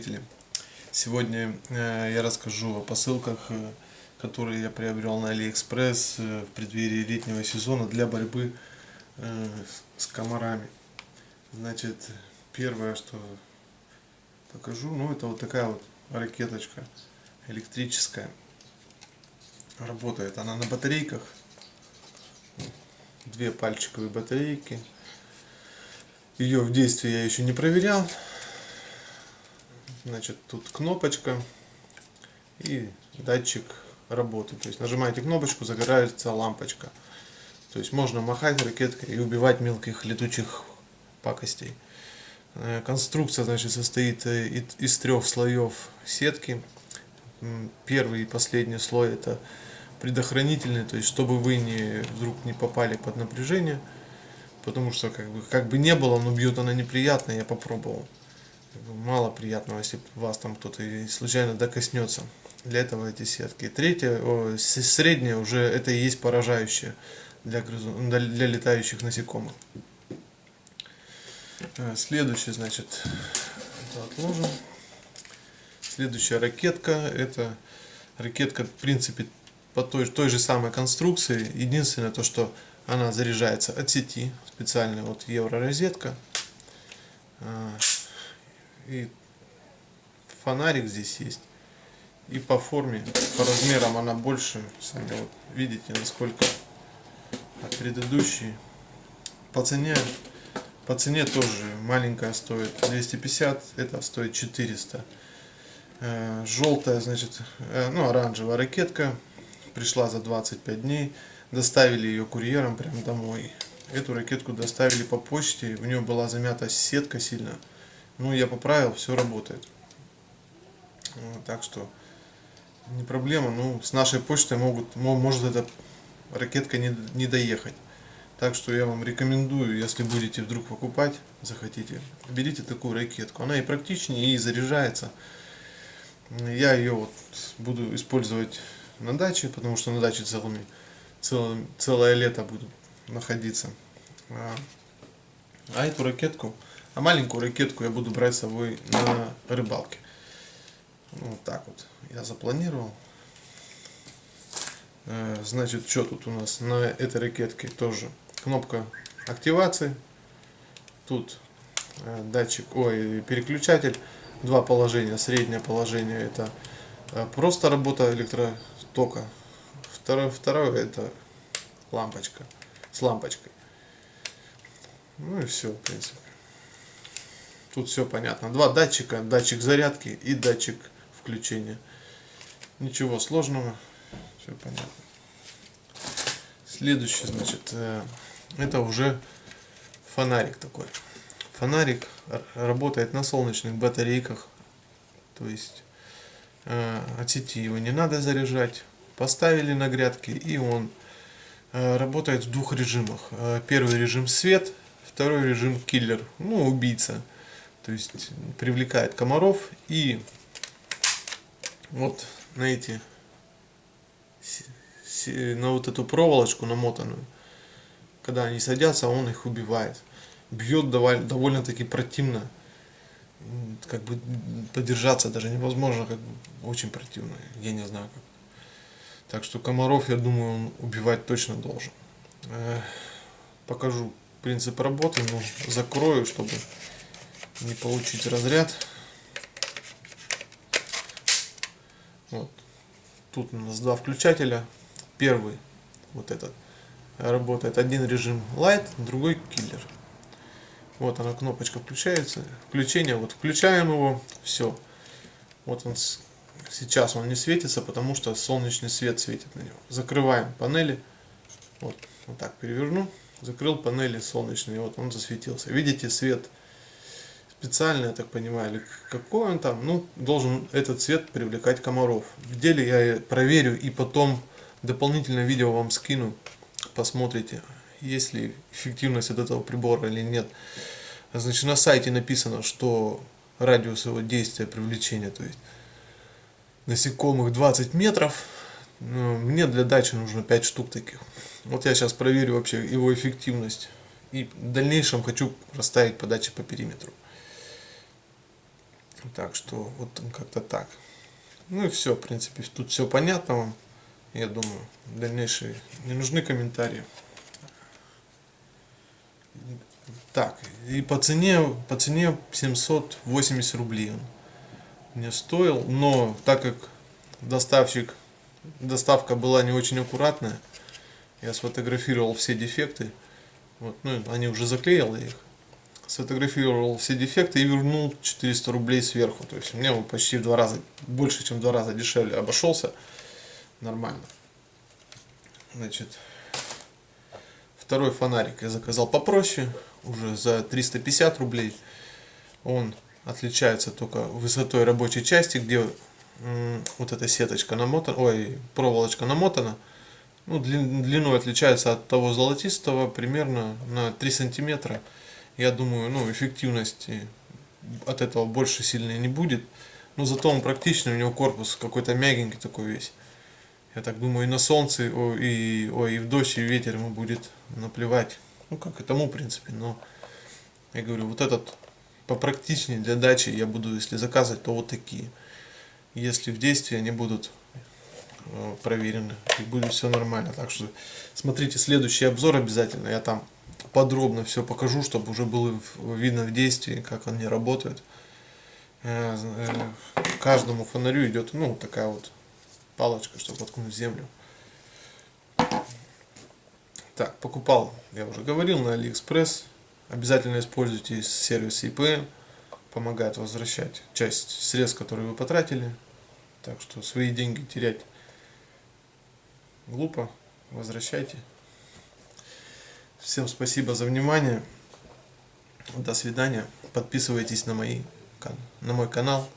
зрители! Сегодня э, я расскажу о посылках, э, которые я приобрел на Алиэкспресс э, в преддверии летнего сезона для борьбы с комарами. Значит, первое, что покажу, ну это вот такая вот ракеточка электрическая. Работает она на батарейках. Две пальчиковые батарейки. Ее в действии я еще не проверял. Значит, тут кнопочка и датчик работы. То есть нажимаете кнопочку, загорается лампочка. То есть можно махать ракеткой и убивать мелких летучих пакостей. Э, конструкция значит, состоит э, из трех слоев сетки. Первый и последний слой это предохранительный, то есть чтобы вы не, вдруг не попали под напряжение. Потому что как бы, как бы не было, но бьет она неприятно, я попробовал мало приятного, если вас там кто-то случайно докоснется. Для этого эти сетки. Третье, о, среднее уже это и есть поражающее для, грызун, для летающих насекомых. Э, следующий, значит, это отложим. Следующая ракетка, это ракетка, в принципе, по той, той же самой конструкции. Единственное, то, что она заряжается от сети, специальная вот евророзетка. Э, и фонарик здесь есть. И по форме, по размерам она больше. Сами вот видите, насколько от предыдущей. По цене, по цене тоже маленькая стоит 250, это стоит 400. Э, желтая, значит, э, ну оранжевая ракетка пришла за 25 дней. Доставили ее курьером прямо домой. Эту ракетку доставили по почте, в нее была замята сетка сильно. Ну, я поправил, все работает. Так что не проблема. Ну, с нашей почтой могут, может эта ракетка не, не доехать. Так что я вам рекомендую, если будете вдруг покупать, захотите, берите такую ракетку. Она и практичнее, и заряжается. Я ее вот буду использовать на даче, потому что на даче целыми, целым, целое лето буду находиться. А, а эту ракетку а маленькую ракетку я буду брать с собой на рыбалке. Вот так вот я запланировал. Э, значит, что тут у нас на этой ракетке тоже кнопка активации. Тут э, датчик, ой, переключатель. Два положения. Среднее положение это э, просто работа электротока. Второе, второе это лампочка с лампочкой. Ну и все, в принципе. Тут все понятно. Два датчика, датчик зарядки и датчик включения. Ничего сложного, все понятно. Следующий, значит, э, это уже фонарик такой. Фонарик работает на солнечных батарейках, то есть э, от сети его не надо заряжать. Поставили на грядки и он э, работает в двух режимах. Первый режим свет, второй режим киллер, ну убийца то есть привлекает комаров и вот на эти на вот эту проволочку намотанную когда они садятся он их убивает. Бьет довольно таки противно. Как бы подержаться даже невозможно как бы очень противно. Я не знаю как. Так что комаров я думаю он убивать точно должен. Э, покажу принцип работы но закрою чтобы не получить разряд. Вот. Тут у нас два включателя. Первый, вот этот, работает один режим Light, другой киллер. Вот она кнопочка включается. Включение, вот включаем его, все. Вот он сейчас он не светится, потому что солнечный свет светит на него. Закрываем панели. Вот, вот так переверну. Закрыл панели солнечные, вот он засветился. Видите, свет специально, я так понимаю, или какой он там, ну, должен этот цвет привлекать комаров. В деле я проверю и потом дополнительное видео вам скину, посмотрите, есть ли эффективность от этого прибора или нет. Значит, на сайте написано, что радиус его действия привлечения, то есть насекомых 20 метров. Ну, мне для дачи нужно 5 штук таких. Вот я сейчас проверю вообще его эффективность. И в дальнейшем хочу расставить подачи по периметру. Так что вот как-то так. Ну и все, в принципе, тут все понятно вам. Я думаю, дальнейшие не нужны комментарии. Так, и по цене, по цене 780 рублей он мне стоил, но так как доставщик, доставка была не очень аккуратная, я сфотографировал все дефекты, вот, ну, они уже заклеил их, сфотографировал все дефекты и вернул 400 рублей сверху, то есть мне он почти в два раза, больше чем в два раза дешевле обошелся, нормально. Значит, второй фонарик я заказал попроще, уже за 350 рублей. Он отличается только высотой рабочей части, где вот эта сеточка намотана, ой, проволочка намотана. Ну, длиной отличается от того золотистого примерно на 3 сантиметра. Я думаю, ну, эффективности от этого больше сильно не будет. Но зато он практичный, у него корпус какой-то мягенький такой весь. Я так думаю, и на солнце, и, ой, и в дождь, и ветер ему будет наплевать. Ну, как и тому, в принципе, но я говорю, вот этот попрактичнее для дачи я буду, если заказывать, то вот такие. Если в действии они будут э, проверены, и будет все нормально. Так что смотрите следующий обзор обязательно, я там подробно все покажу, чтобы уже было видно в действии, как они работают. Э, э, каждому фонарю идет, ну, такая вот палочка, чтобы воткнуть в землю. Так, покупал, я уже говорил, на Алиэкспресс. Обязательно используйте сервис EPN. Помогает возвращать часть средств, которые вы потратили. Так что свои деньги терять глупо. Возвращайте. Всем спасибо за внимание. До свидания. Подписывайтесь на, мои, на мой канал.